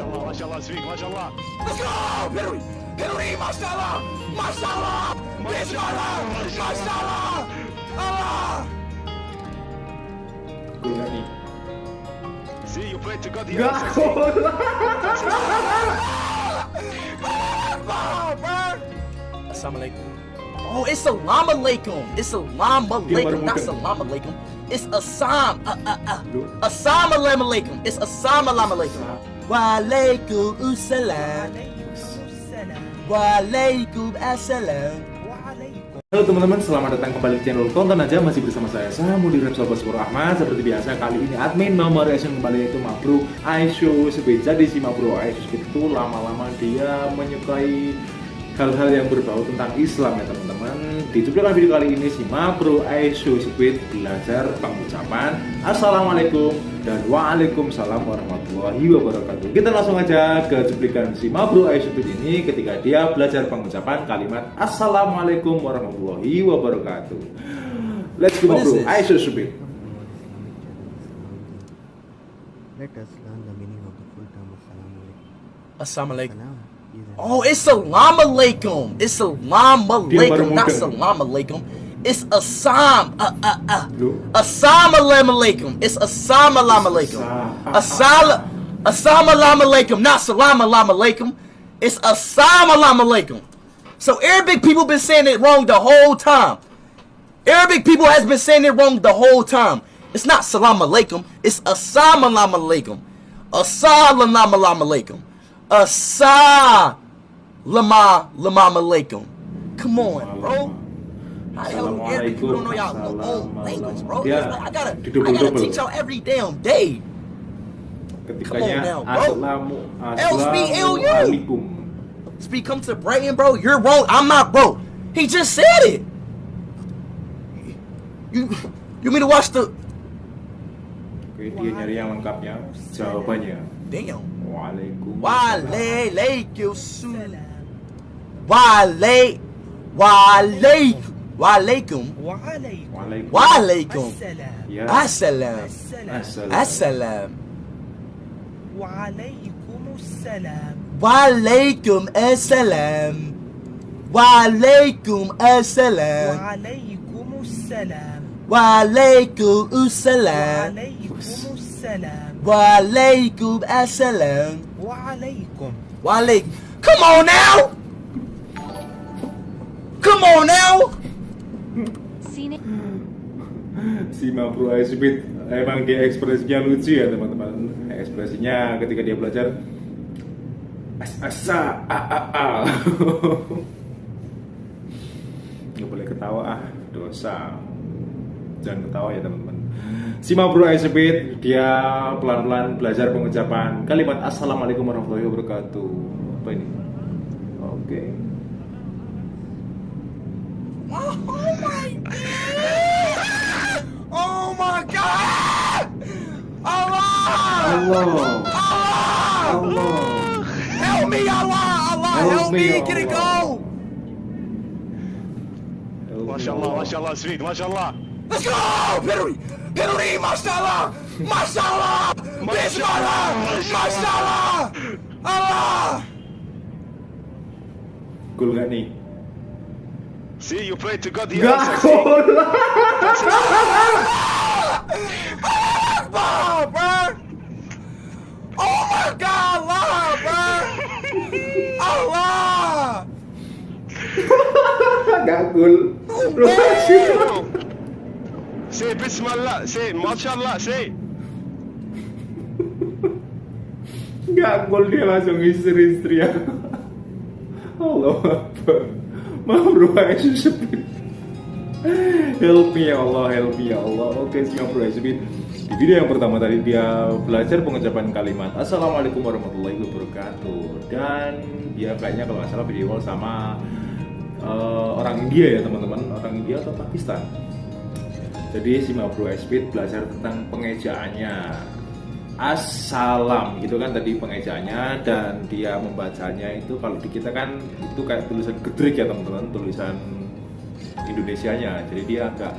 Maşallah maşallah Sweet maşallah. Let's go! Henry! Henry, maşallah! Maşallah! Bismillah! Maşallah! Allah! Gol gak nih? See you pray to God here. Gak sexy. gol. Akbar, man! Assalamualaikum. Oh, it's salam alaikum. It's salam alaikum, not bukan. salam alaikum. It's assam. Uh, uh, uh. Loh. Assalamu alaikum. It's assalamu alaikum. Walaikum assalam. Halo teman-teman, selamat datang kembali di channel Konten Aja. Masih bersama saya, saya Mudi Rep Sobat Spur Ahmad. Seperti biasa, kali ini admin nomor reaction kembali yaitu Mabro Aisyo Speed Jadi si Mabro Speed itu lama-lama dia menyukai hal-hal yang berbau tentang Islam ya teman-teman. Di cuplikan video kali ini si Mabro Aisyo Speed belajar pengucapan. Assalamualaikum dan Waalaikumsalam warahmatullahi wabarakatuh. Kita langsung aja ke cuplikan si Mabro Aisyo Speed ini ketika dia belajar pengucapan kalimat Assalamualaikum warahmatullahi wabarakatuh. Let's go this? Aisyo Speed Let us learn the meaning of the full term. Assalamu alaikum. Assalamu alaikum. Salam is an Oh, it's salam alaikum. It's salam alaikum, not salam alaikum. It's assam. Uh, uh, uh. Loh. Assalamu alaikum. It's assalamu alaikum. Asa- Assalamu assalamu alaikum, not salam alaikum. It's assalamu alaikum. So Arabic people been saying it wrong the whole time. Arabic people has been saying it wrong the whole time. It's not salam alaikum. It's assalamu alaikum. Assalamu alaikum. Assalamu alaikum. Come on, bro. How the hell do Arabic people don't know y'all own language, bro? Yeah. Like, I gotta, I gotta teach y'all every damn day. Come on now, bro. Assalamu LSBLU. Assalamualaikum Speak come to Brighton, bro. You're wrong. I'm not, bro. He just said it. You, you mean to watch the? Oke, dia nyari yang lengkapnya Jawabannya Damn. Waalaikumsalam. Waalaikumsalam. Waalaikum. Waalaikum. Waalaikum. Waalaikum. Assalam. Assalam. Waalaikum assalam. Waalaikum assalam. Waalaikum assalam. Waalaikum assalam. Waalaikum assalam. Waalaikum assalam. waalaikum assalam. waalaikum waalaik Come on now. Come on now. Si Mabro Aisbit emang dia ekspresinya lucu ya teman-teman. Ekspresinya ketika dia belajar as asa a a a. Gak boleh ketawa ah, dosa. Jangan ketawa ya teman-teman. Si Mabro Aisbit Dia pelan-pelan belajar pengucapan Kalimat Assalamualaikum warahmatullahi wabarakatuh Apa ini? Oke Oh my god! Oh my god! Allah! Allah Allah! Allah Help me, Allah! Allah, Help help, me, me! Get it Allah. go! Maşallah maşallah Sweet maşallah. Let's go! Henry! Henry, maşallah! Maşallah! Bismillah! Maşallah! Allah! Gol gak nih? See you pray to God here. Gak sexy. gol Akbar, man! Oh my God, Allah, man! Allah! Gak gol Say Bismillah. Say Mashallah. Say. Gak gol dia langsung istri-istri ya Allah Akbar Speed Help me ya Allah, help me ya Allah Oke si Mabro Aisyah Speed Di video yang pertama tadi dia belajar pengucapan kalimat Assalamualaikum warahmatullahi wabarakatuh Dan dia kayaknya kalau nggak salah video call sama eh, orang India ya teman-teman Orang India atau Pakistan Jadi si Mabro Aisyah Speed belajar tentang pengejaannya. Assalam gitu kan tadi pengejaannya dan dia membacanya itu kalau di kita kan itu kayak tulisan gedrik ya teman-teman tulisan Indonesianya. Jadi dia agak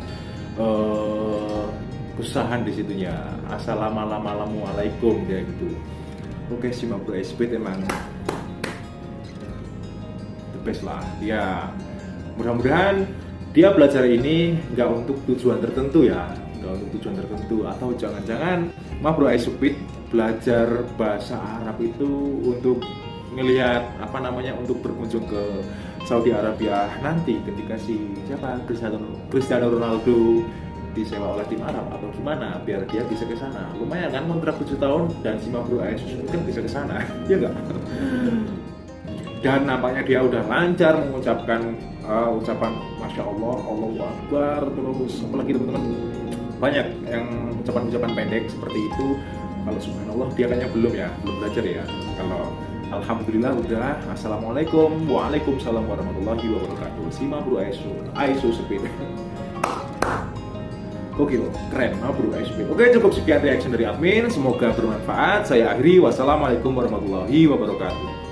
eh kesusahan di situnya. Assalamualaikum dia gitu. Oke sih ma bro Speed emang the best lah. Ya mudah-mudahan dia belajar ini nggak untuk tujuan tertentu ya nggak untuk tujuan tertentu. Atau jangan-jangan ma bro Speed belajar bahasa Arab itu untuk ngelihat apa namanya untuk berkunjung ke Saudi Arabia nanti ketika si siapa Cristiano, Cristiano Ronaldo disewa oleh tim Arab atau gimana biar dia bisa ke sana. Lumayan kan kontrak 7 tahun dan si Mabro Asus mungkin bisa ke sana ya enggak dan nampaknya dia udah lancar mengucapkan uh, ucapan Masya Allah, Allahu Akbar terus apalagi teman-teman? Banyak yang ucapan-ucapan pendek seperti itu. Kalau subhanallah dia kayaknya belum ya belum belajar ya. Kalau Alhamdulillah udah Assalamualaikum. Waalaikumsalam warahmatullahi wabarakatuh. Sima bro Aisu Aisu Speed Gokil, keren, nah bro Aisu Oke cukup sekian reaction dari admin. Semoga bermanfaat. Saya akhiri. Wassalamualaikum warahmatullahi wabarakatuh